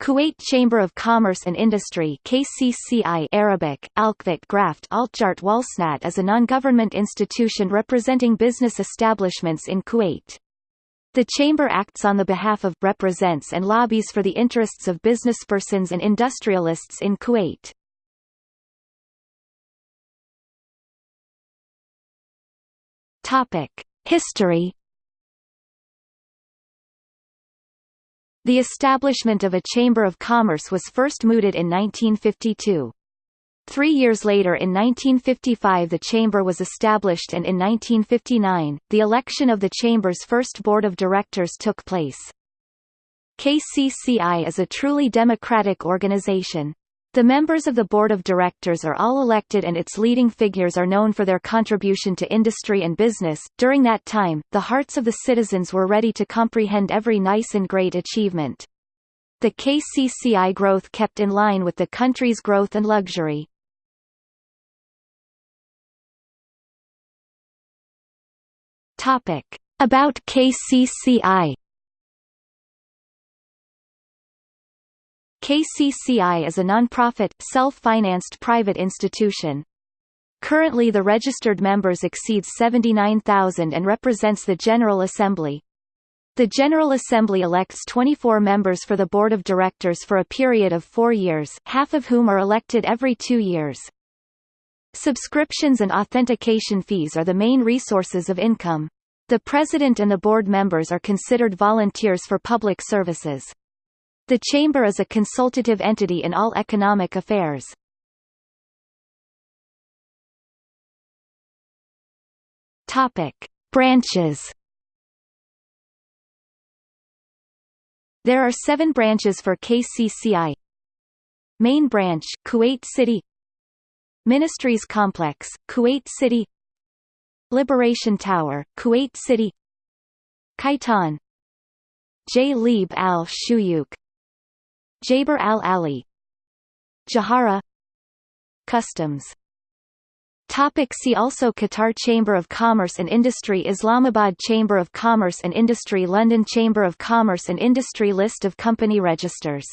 Kuwait Chamber of Commerce and Industry KCCI Arabic, Alkvit Graft Altjart Walsnat is a non-government institution representing business establishments in Kuwait. The Chamber acts on the behalf of, represents and lobbies for the interests of businesspersons and industrialists in Kuwait. History The establishment of a Chamber of Commerce was first mooted in 1952. Three years later in 1955 the Chamber was established and in 1959, the election of the Chamber's first Board of Directors took place. KCCI is a truly democratic organization. The members of the board of directors are all elected and its leading figures are known for their contribution to industry and business. During that time, the hearts of the citizens were ready to comprehend every nice and great achievement. The KCCI growth kept in line with the country's growth and luxury. Topic. About KCCI KCCI is a non-profit, self-financed private institution. Currently the registered members exceeds 79,000 and represents the General Assembly. The General Assembly elects 24 members for the Board of Directors for a period of four years, half of whom are elected every two years. Subscriptions and authentication fees are the main resources of income. The President and the board members are considered volunteers for public services. The Chamber is a consultative entity in all economic affairs. Topic. Branches There are seven branches for KCCI. Main branch, Kuwait City Ministries Complex, Kuwait City Liberation Tower, Kuwait City Khaitan J. al-Shuyuk Jaber al-Ali Jahara. Customs. Topic see also Qatar Chamber of Commerce and Industry Islamabad Chamber of Commerce and Industry London Chamber of Commerce and Industry List of company registers